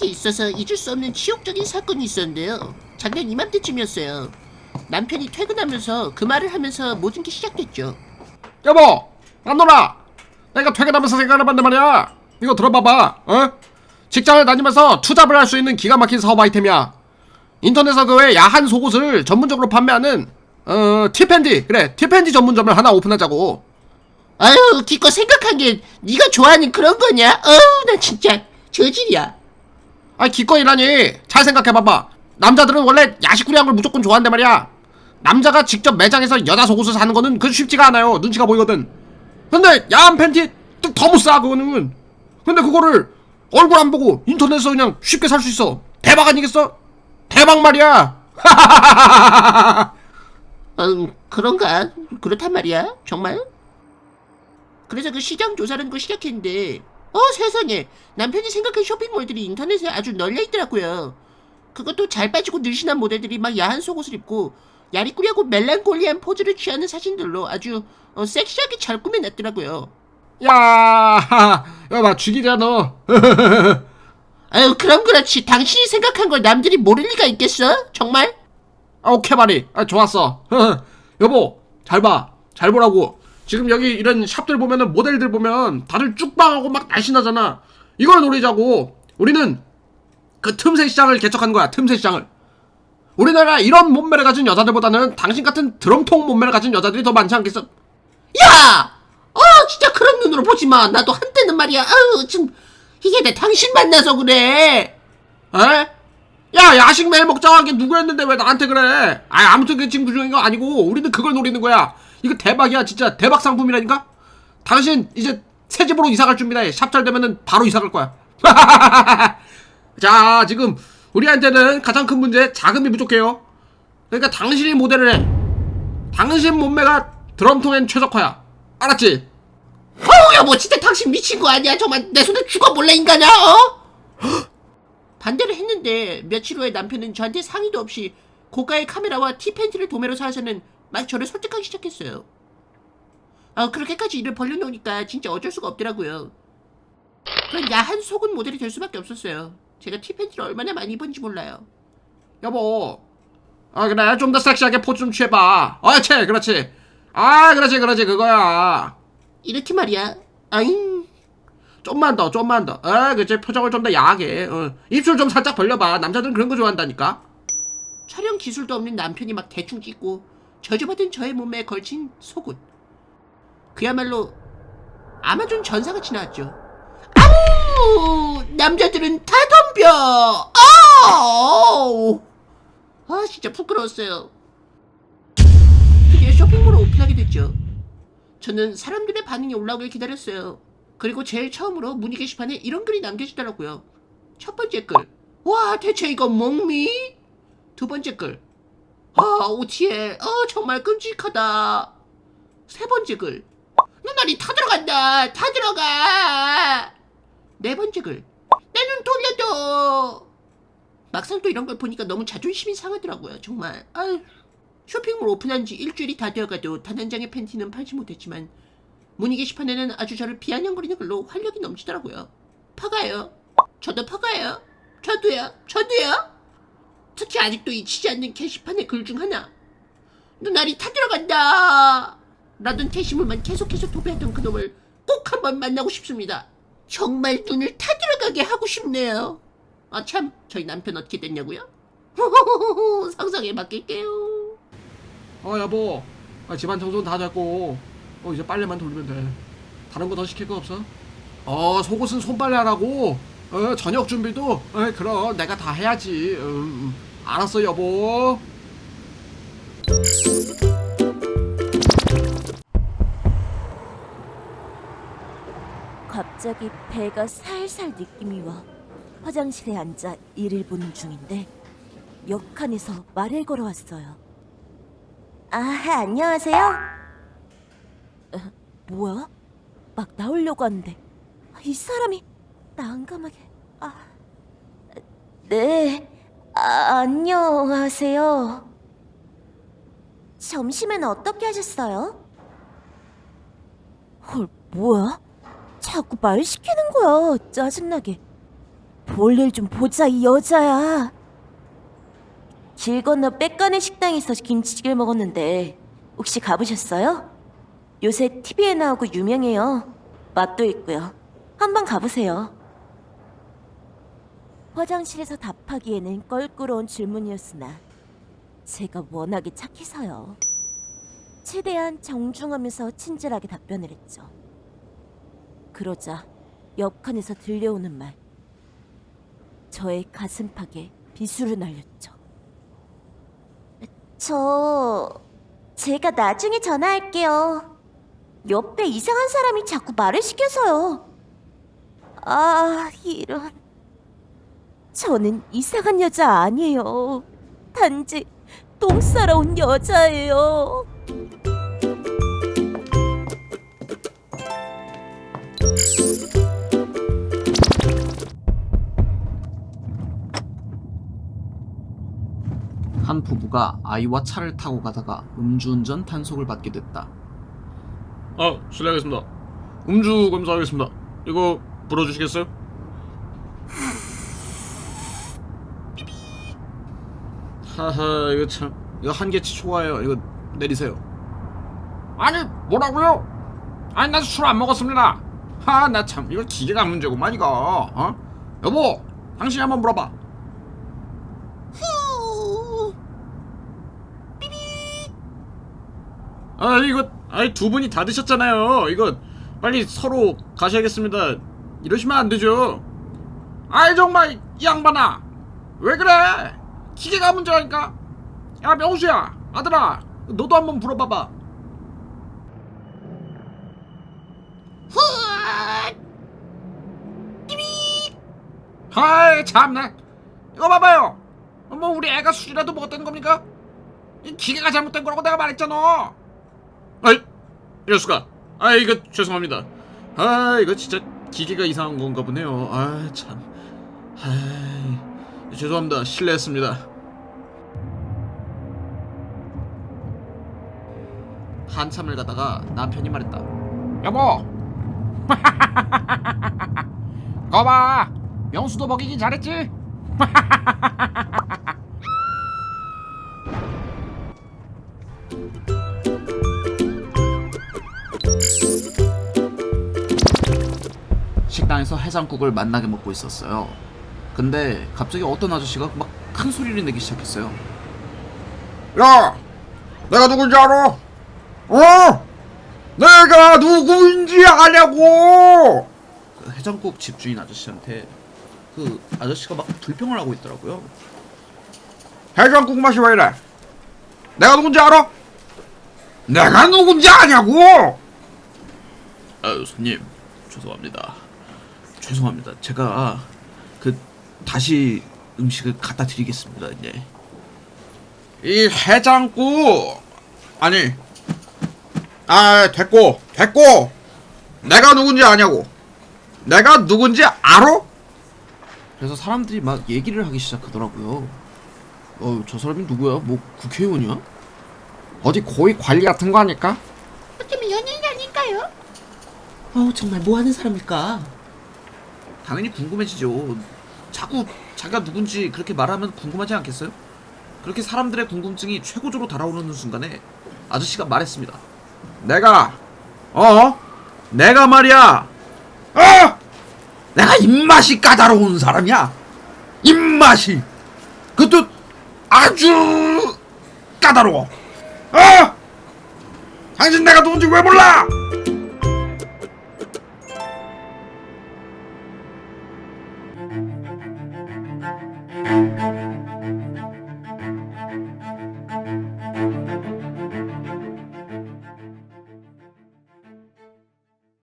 저한테 있어서 잊을 수 없는 치욕적인 사건이 있었는데요. 작년 이맘때쯤이었어요. 남편이 퇴근하면서 그 말을 하면서 모든 게 시작됐죠. 여보 안노라 내가 퇴근하면서 생각해봤는데 말이야 이거 들어봐봐 어? 직장을 다니면서 투잡을 할 수 있는 기가 막힌 사업 아이템이야 인터넷에서 그 외 야한 속옷을 전문적으로 판매하는 어 티팬디 그래 티팬디 전문점을 하나 오픈하자고 아유, 기껏 생각한 게 네가 좋아하는 그런 거냐? 어우, 나 진짜 저질이야. 아 기껏이라니 잘 생각해봐봐 남자들은 원래 야식구리한 걸 무조건 좋아한단 말이야 남자가 직접 매장에서 여자 속옷을 사는 거는 그 쉽지가 않아요 눈치가 보이거든 근데 야한 팬티 더못싸 그거는 근데 그거를 얼굴 안 보고 인터넷에서 그냥 쉽게 살 수 있어 대박 아니겠어? 대박 말이야 음, 그런가? 그렇단 말이야? 정말? 그래서 그 시장 조사라는 걸 시작했는데, 어, 세상에. 남편이 생각한 쇼핑몰들이 인터넷에 아주 널려 있더라고요. 그것도 잘 빠지고 늘씬한 모델들이 막 야한 속옷을 입고, 야리꾸리하고 멜랑콜리한 포즈를 취하는 사진들로 아주 어, 섹시하게 잘 꾸며냈더라고요. 야 여봐 죽이자 너 아유, 그럼 그렇지. 당신이 생각한 걸 남들이 모를 리가 있겠어? 정말? 아, 오케이 말이 아, 좋았어 여보 잘 봐 잘 보라고 지금 여기 이런 샵들 보면은 모델들 보면 다들 쭉방하고 막 날씬하잖아 이걸 노리자고 우리는 그 틈새 시장을 개척한 거야 틈새 시장을 우리나라 이런 몸매를 가진 여자들보다는 당신 같은 드럼통 몸매를 가진 여자들이 더 많지 않겠어 야! 어, 진짜 그런 눈으로 보지 마. 나도 한때는 말이야. 아유, 지금 이게 내 당신 만나서 그래. 에? 야 야식 매일 먹자고 게 누구였는데 왜 나한테 그래 아 아무튼 그 친구 중인 거 아니고 우리는 그걸 노리는 거야 이거 대박이야 진짜. 대박 상품이라니까? 당신 이제 새 집으로 이사 갈 준비다 샵잘 되면은 바로 이사 갈 거야. 자 지금 우리한테는 가장 큰 문제 자금이 부족해요. 그러니까 당신이 모델을 해. 당신 몸매가 드럼통엔 최적화야. 알았지? 어우, 여보, 진짜 당신 미친 거 아니야? 정말 내 손에 죽어볼래, 인간아, 어? 반대를 했는데, 며칠 후에 남편은 저한테 상의도 없이 고가의 카메라와 티팬티를 도매로 사서는 막 저를 설득하기 시작했어요. 아, 그렇게까지 일을 벌려놓으니까 진짜 어쩔 수가 없더라고요. 그런 야한 속은 모델이 될 수밖에 없었어요. 제가 티팬티를 얼마나 많이 입었는지 몰라요. 여보 아 그래 좀 더 섹시하게 포즈 좀 취해봐 어치 그렇지 아 그렇지 그렇지 그거야 이렇게 말이야. 아잉. 좀만 더 좀만 더 아, 그치 표정을 좀 더 야하게 어. 입술 좀 살짝 벌려봐 남자들은 그런 거 좋아한다니까 촬영 기술도 없는 남편이 막 대충 찍고 저주받은 저의 몸매에 걸친 속옷. 그야말로 아마존 전사같이 나왔죠. 아우! 남자들은 다 덤벼! 아우! 아, 진짜 부끄러웠어요. 드디어 쇼핑몰을 오픈하게 됐죠. 저는 사람들의 반응이 올라오길 기다렸어요. 그리고 제일 처음으로 문의 게시판에 이런 글이 남겨지더라고요. 첫 번째 글. 와, 대체 이거 몽미? 두 번째 글. 아, 오티엘. 어, 정말 끔찍하다. 세 번째 글. 눈알이 다 들어간다. 다 들어가. 네 번째 글. 내 눈 돌려줘. 막상 또 이런 걸 보니까 너무 자존심이 상하더라고요. 정말. 아유. 쇼핑몰 오픈한 지 일주일이 다 되어가도 단 한 장의 팬티는 팔지 못했지만 문의 게시판에는 아주 저를 비아냥거리는 글로 활력이 넘치더라고요. 퍼가요. 저도 퍼가요. 저도요. 저도요. 특히 아직도 잊히지 않는 게시판의 글 중 하나. 눈알이 타 들어간다. 라던 게시물만 계속해서 도배했던 그놈을 꼭 한번 만나고 싶습니다. 정말 눈을 타 들어가게 하고 싶네요. 아 참, 저희 남편 어떻게 됐냐고요? 상상에 맡길게요. 어 여보 아, 집안 청소는 다 됐고 어 이제 빨래만 돌리면 돼 다른 거 더 시킬 거 없어? 어 속옷은 손빨래 하라고 어 저녁 준비도 어 그럼 내가 다 해야지 음, 알았어 여보 갑자기 배가 살살 느낌이 와 화장실에 앉아 일을 보는 중인데 역한에서 말을 걸어왔어요. 아 안녕하세요. 어, 뭐야? 막 나오려고 하는데 이 사람이 난감하게 아 네. 아, 안녕하세요. 점심엔 어떻게 하셨어요? 헐, 뭐야? 자꾸 말 시키는 거야. 짜증나게. 볼일 좀 보자 이 여자야. 길 건너 빽간의 식당에서 김치찌개를 먹었는데 혹시 가보셨어요? 요새 TV에 나오고 유명해요. 맛도 있고요. 한번 가보세요. 화장실에서 답하기에는 껄끄러운 질문이었으나 제가 워낙에 착해서요. 최대한 정중하면서 친절하게 답변을 했죠. 그러자 옆칸에서 들려오는 말. 저의 가슴팍에 비수를 날렸죠. 저 제가 나중에 전화할게요. 옆에 이상한 사람이 자꾸 말을 시켜서요. 아, 이런. 저는 이상한 여자 아니에요. 단지 똥 싸러 온 여자예요. 한 부부가 아이와 차를 타고 가다가 음주운전 단속을 받게 됐다. 아 실례하겠습니다 음주 검사하겠습니다 이거 불어주시겠어요? 하하 이거 참 이거 한계치 초과해요 이거 내리세요 아니 뭐라고요? 아니 나 술 안 먹었습니다 하 나 참 이거 기계가 문제구만 이거 어? 여보 당신이 한번 물어봐 아 이거 아이 두 분이 다 드셨잖아요. 이거 빨리 서로 가셔야겠습니다. 이러시면 안 되죠. 아이 정말 이 양반아 왜 그래? 기계가 문제라니까. 야 명수야 아들아 너도 한번 물어봐봐. 아이 참나 이거 봐봐요. 뭐 우리 애가 술이라도 먹었다는 겁니까? 이 기계가 잘못된 거라고 내가 말했잖아. 아이 이럴 수가 아 이거 죄송합니다 아 이거 진짜 기계가 이상한 건가 보네요 아참 아 죄송합니다 실례했습니다 한참을 가다가 남편이 말했다. 여보 거봐 명수도 먹이긴 잘했지 식당에서 해장국을 만나게 먹고 있었어요. 근데 갑자기 어떤 아저씨가 막 큰 소리를 내기 시작했어요. 야 내가 누군지 알아? 어? 내가 누구인지 아냐고 그 해장국 집주인 아저씨한테 그 아저씨가 막 불평을 하고 있더라고요. 해장국 맛이 왜 이래 내가 누군지 알아? 내가 누군지 아냐고 아유 손님 죄송합니다. 죄송합니다. 제가 그 다시 음식을 갖다 드리겠습니다. 이제 이 해장국 아니 아 됐고 됐고 내가 누군지 아냐고 내가 누군지 알아? 그래서 사람들이 막 얘기를 하기 시작하더라고요. 어, 저 사람이 누구야? 뭐 국회의원이야? 어디 고위 관리 같은 거 아닐까? 어쩌면 연예인 아닐까요? 어, 정말 뭐 하는 사람일까? 당연히 궁금해지죠. 자꾸 자기가 누군지 그렇게 말하면 궁금하지 않겠어요? 그렇게 사람들의 궁금증이 최고조로 달아오르는 순간에 아저씨가 말했습니다. 내가 어? 내가 말이야 어? 내가 입맛이 까다로운 사람이야 입맛이 그것도 아주 까다로워 어? 당신 내가 누군지 왜 몰라?